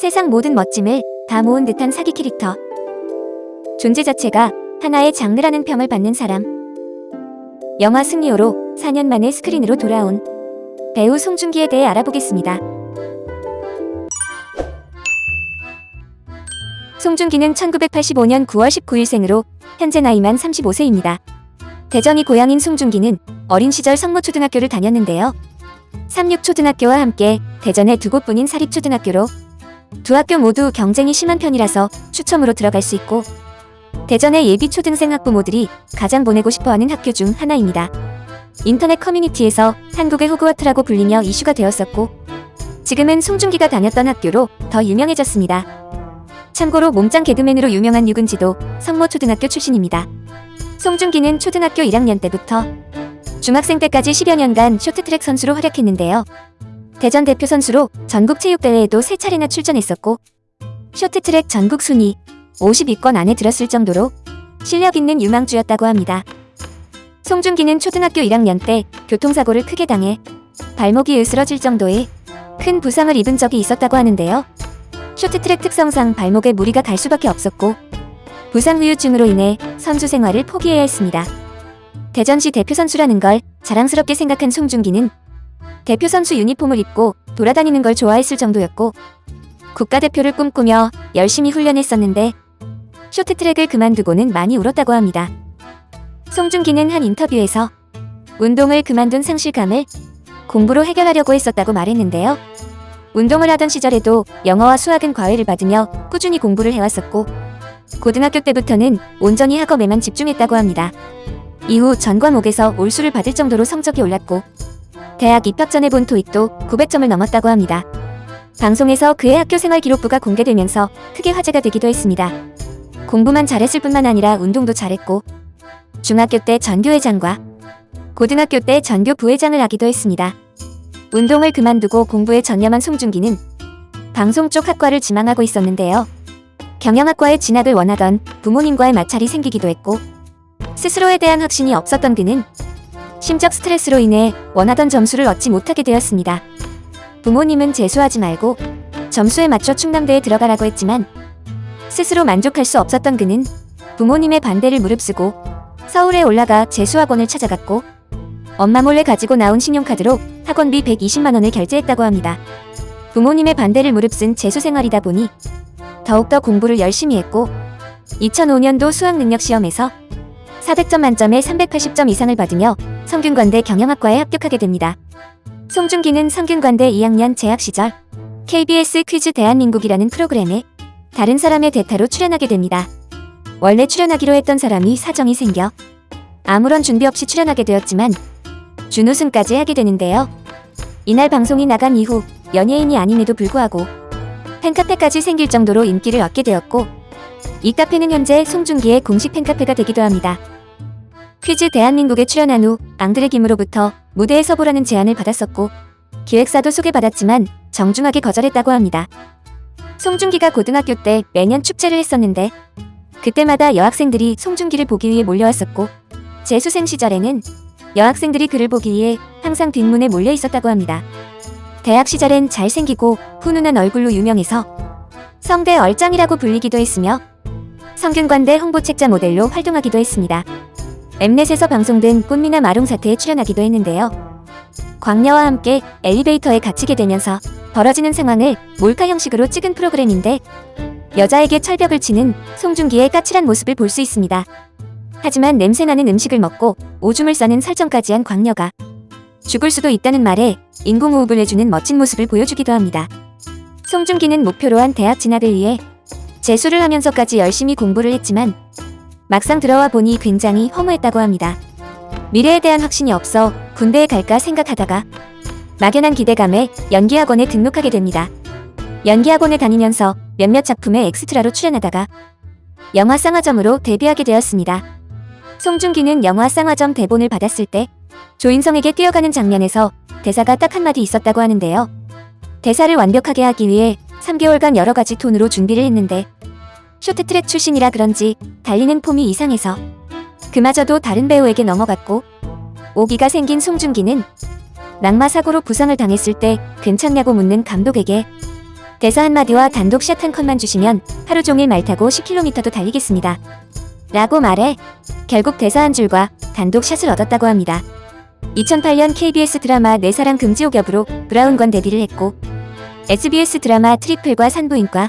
세상 모든 멋짐을 다 모은 듯한 사기 캐릭터. 존재 자체가 하나의 장르라는 평을 받는 사람. 영화 승리호로 4년 만에 스크린으로 돌아온 배우 송중기에 대해 알아보겠습니다. 송중기는 1985년 9월 19일생으로 현재 나이만 35세입니다. 대전이 고향인 송중기는 어린 시절 성모초등학교를 다녔는데요. 삼육초등학교와 함께 대전의 두 곳뿐인 사립초등학교로 두 학교 모두 경쟁이 심한 편이라서 추첨으로 들어갈 수 있고 대전의 예비 초등생 학부모들이 가장 보내고 싶어하는 학교 중 하나입니다. 인터넷 커뮤니티에서 한국의 호그와트라고 불리며 이슈가 되었었고 지금은 송중기가 다녔던 학교로 더 유명해졌습니다. 참고로 몸짱 개그맨으로 유명한 유근지도 성모초등학교 출신입니다. 송중기는 초등학교 1학년 때부터 중학생 때까지 10여 년간 쇼트트랙 선수로 활약했는데요. 대전 대표 선수로 전국체육대회에도 세 차례나 출전했었고 쇼트트랙 전국 순위 50위권 안에 들었을 정도로 실력 있는 유망주였다고 합니다. 송중기는 초등학교 1학년 때 교통사고를 크게 당해 발목이 으스러질 정도의 큰 부상을 입은 적이 있었다고 하는데요. 쇼트트랙 특성상 발목에 무리가 갈 수밖에 없었고 부상 후유증으로 인해 선수 생활을 포기해야 했습니다. 대전시 대표 선수라는 걸 자랑스럽게 생각한 송중기는 대표 선수 유니폼을 입고 돌아다니는 걸 좋아했을 정도였고 국가대표를 꿈꾸며 열심히 훈련했었는데 쇼트트랙을 그만두고는 많이 울었다고 합니다. 송중기는 한 인터뷰에서 운동을 그만둔 상실감을 공부로 해결하려고 했었다고 말했는데요. 운동을 하던 시절에도 영어와 수학은 과외를 받으며 꾸준히 공부를 해왔었고 고등학교 때부터는 온전히 학업에만 집중했다고 합니다. 이후 전 과목에서 올수를 받을 정도로 성적이 올랐고 대학 입학 전에 본 토익도 900점을 넘었다고 합니다. 방송에서 그의 학교 생활 기록부가 공개되면서 크게 화제가 되기도 했습니다. 공부만 잘했을 뿐만 아니라 운동도 잘했고 중학교 때 전교회장과 고등학교 때 전교 부회장을 하기도 했습니다. 운동을 그만두고 공부에 전념한 송중기는 방송 쪽 학과를 지망하고 있었는데요. 경영학과에 진학을 원하던 부모님과의 마찰이 생기기도 했고 스스로에 대한 확신이 없었던 그는 심적 스트레스로 인해 원하던 점수를 얻지 못하게 되었습니다. 부모님은 재수하지 말고 점수에 맞춰 충남대에 들어가라고 했지만 스스로 만족할 수 없었던 그는 부모님의 반대를 무릅쓰고 서울에 올라가 재수학원을 찾아갔고 엄마 몰래 가지고 나온 신용카드로 학원비 120만원을 결제했다고 합니다. 부모님의 반대를 무릅쓴 재수 생활이다 보니 더욱더 공부를 열심히 했고 2005년도 수학능력시험에서 400점 만점에 380점 이상을 받으며 성균관대 경영학과에 합격하게 됩니다. 송중기는 성균관대 2학년 재학 시절 KBS 퀴즈 대한민국이라는 프로그램에 다른 사람의 대타로 출연하게 됩니다. 원래 출연하기로 했던 사람이 사정이 생겨 아무런 준비 없이 출연하게 되었지만 준우승까지 하게 되는데요. 이날 방송이 나간 이후 연예인이 아님에도 불구하고 팬카페까지 생길 정도로 인기를 얻게 되었고 이 카페는 현재 송중기의 공식 팬카페가 되기도 합니다. 퀴즈 대한민국에 출연한 후 앙드레 김으로부터 무대에 서 보라는 제안을 받았었고 기획사도 소개받았지만 정중하게 거절했다고 합니다. 송중기가 고등학교 때 매년 축제를 했었는데 그때마다 여학생들이 송중기를 보기 위해 몰려왔었고 재수생 시절에는 여학생들이 그를 보기 위해 항상 뒷문에 몰려 있었다고 합니다. 대학 시절엔 잘생기고 훈훈한 얼굴로 유명해서 성대 얼짱이라고 불리기도 했으며 성균관대 홍보책자 모델로 활동하기도 했습니다. 엠넷에서 방송된 꽃미나 마롱 사태에 출연하기도 했는데요. 광녀와 함께 엘리베이터에 갇히게 되면서 벌어지는 상황을 몰카 형식으로 찍은 프로그램인데 여자에게 철벽을 치는 송중기의 까칠한 모습을 볼 수 있습니다. 하지만 냄새나는 음식을 먹고 오줌을 싸는 설정까지 한 광녀가 죽을 수도 있다는 말에 인공호흡을 해주는 멋진 모습을 보여주기도 합니다. 송중기는 목표로 한 대학 진학을 위해 재수를 하면서까지 열심히 공부를 했지만 막상 들어와 보니 굉장히 허무했다고 합니다. 미래에 대한 확신이 없어 군대에 갈까 생각하다가 막연한 기대감에 연기학원에 등록하게 됩니다. 연기학원에 다니면서 몇몇 작품에 엑스트라로 출연하다가 영화 쌍화점으로 데뷔하게 되었습니다. 송중기는 영화 쌍화점 대본을 받았을 때 조인성에게 뛰어가는 장면에서 대사가 딱 한마디 있었다고 하는데요. 대사를 완벽하게 하기 위해 3개월간 여러가지 톤으로 준비를 했는데 쇼트트랙 출신이라 그런지 달리는 폼이 이상해서 그마저도 다른 배우에게 넘어갔고 오기가 생긴 송중기는 낙마 사고로 부상을 당했을 때 괜찮냐고 묻는 감독에게 대사 한마디와 단독 샷 한 컷만 주시면 하루 종일 말 타고 10km도 달리겠습니다. 라고 말해 결국 대사 한 줄과 단독 샷을 얻었다고 합니다. 2008년 KBS 드라마 내 사랑 금지옥 여부로 브라운관 데뷔를 했고 SBS 드라마 트리플과 산부인과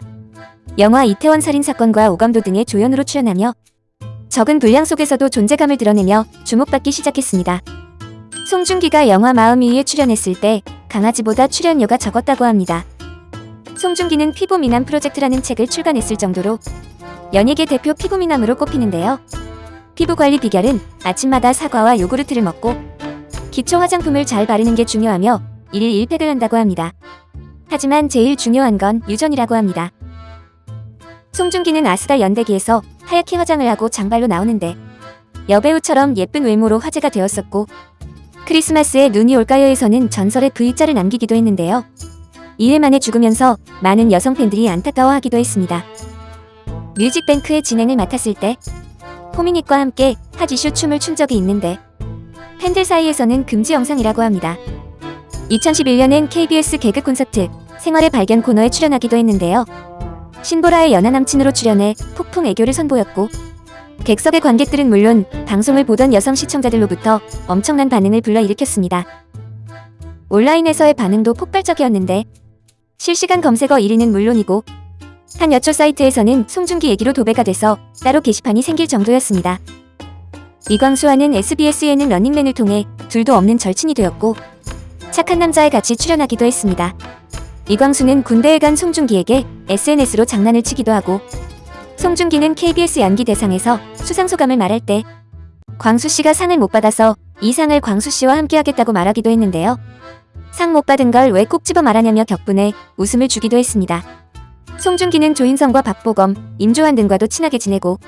영화 이태원 살인사건과 오감도 등의 조연으로 출연하며 적은 분량 속에서도 존재감을 드러내며 주목받기 시작했습니다. 송중기가 영화 마음이위에 출연했을 때 강아지보다 출연료가 적었다고 합니다. 송중기는 피부 미남 프로젝트라는 책을 출간했을 정도로 연예계 대표 피부 미남으로 꼽히는데요. 피부 관리 비결은 아침마다 사과와 요구르트를 먹고 기초 화장품을 잘 바르는 게 중요하며 1일 1팩을 한다고 합니다. 하지만 제일 중요한 건 유전이라고 합니다. 송중기는 아스달 연대기에서 하얗게 화장을 하고 장발로 나오는데 여배우처럼 예쁜 외모로 화제가 되었었고 크리스마스에 눈이 올까요에서는 전설의 V자를 남기기도 했는데요. 2회 만에 죽으면서 많은 여성 팬들이 안타까워하기도 했습니다. 뮤직뱅크의 진행을 맡았을 때 포미닛과 함께 핫이슈 춤을 춘 적이 있는데 팬들 사이에서는 금지 영상이라고 합니다. 2011년엔 KBS 개그 콘서트 생활의 발견 코너에 출연하기도 했는데요. 신보라의 연하 남친으로 출연해 폭풍 애교를 선보였고 객석의 관객들은 물론 방송을 보던 여성 시청자들로부터 엄청난 반응을 불러일으켰습니다. 온라인에서의 반응도 폭발적이었는데 실시간 검색어 1위는 물론이고 한 여초 사이트에서는 송중기 얘기로 도배가 돼서 따로 게시판이 생길 정도였습니다. 이광수와는 SBS 예능 런닝맨을 통해 둘도 없는 절친이 되었고 착한 남자에 같이 출연하기도 했습니다. 이광수는 군대에 간 송중기에게 SNS로 장난을 치기도 하고 송중기는 KBS 연기 대상에서 수상 소감을 말할 때 광수 씨가 상을 못 받아서 이 상을 광수 씨와 함께 하겠다고 말하기도 했는데요. 상 못 받은 걸 왜 꼭 집어 말하냐며 격분해 웃음을 주기도 했습니다. 송중기는 조인성과 박보검, 임조한 등과도 친하게 지내고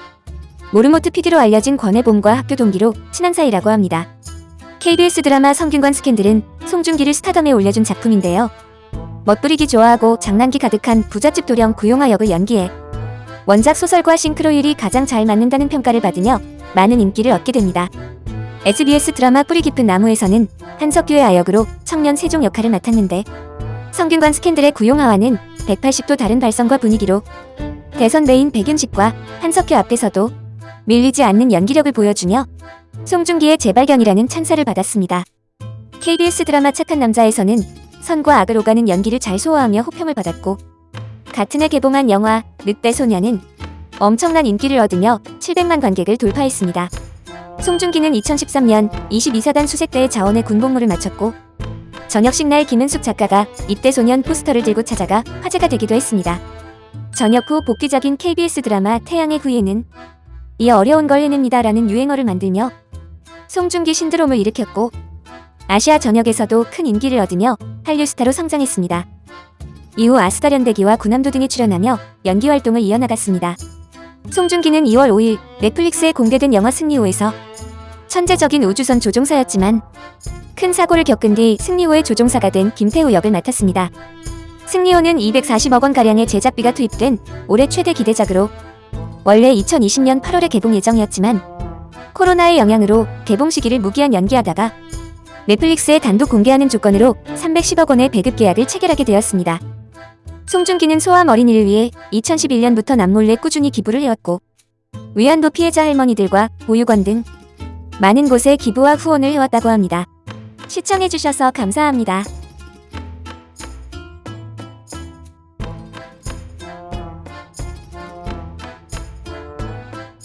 모르모트 PD로 알려진 권혜봄과 학교 동기로 친한 사이라고 합니다. KBS 드라마 성균관 스캔들은 송중기를 스타덤에 올려준 작품인데요. 멋부리기 좋아하고 장난기 가득한 부잣집 도령 구용하 역을 연기해 원작 소설과 싱크로율이 가장 잘 맞는다는 평가를 받으며 많은 인기를 얻게 됩니다. SBS 드라마 뿌리 깊은 나무에서는 한석규의 아역으로 청년 세종 역할을 맡았는데 성균관 스캔들의 구용하와는 180도 다른 발성과 분위기로 대선배인 백윤식과 한석규 앞에서도 밀리지 않는 연기력을 보여주며 송중기의 재발견이라는 찬사를 받았습니다. KBS 드라마 착한 남자에서는 선과 악을 오가는 연기를 잘 소화하며 호평을 받았고 같은 해 개봉한 영화 늑대 소녀는 엄청난 인기를 얻으며 700만 관객을 돌파했습니다. 송중기는 2013년 22사단 수색대의 자원의 군복무를 마쳤고 저녁식 날 김은숙 작가가 입대 소년 포스터를 들고 찾아가 화제가 되기도 했습니다. 전역 후 복귀작인 KBS 드라마 태양의 후예는 이 어려운 걸 해냅니다라는 유행어를 만들며 송중기 신드롬을 일으켰고 아시아 전역에서도 큰 인기를 얻으며 한류 스타로 성장했습니다. 이후 아스타련대기와 구남도 등에 출연하며 연기 활동을 이어나갔습니다. 송중기는 2월 5일 넷플릭스에 공개된 영화 승리호에서 천재적인 우주선 조종사였지만 큰 사고를 겪은 뒤 승리호의 조종사가 된 김태우 역을 맡았습니다. 승리호는 240억 원가량의 제작비가 투입된 올해 최대 기대작으로 원래 2020년 8월에 개봉 예정이었지만 코로나의 영향으로 개봉 시기를 무기한 연기하다가 넷플릭스에 단독 공개하는 조건으로 310억 원의 배급 계약을 체결하게 되었습니다. 송중기는 소아암 어린이를 위해 2011년부터 남몰래 꾸준히 기부를 해왔고 위안부 피해자 할머니들과 보육원 등 많은 곳에 기부와 후원을 해왔다고 합니다. 시청해주셔서 감사합니다.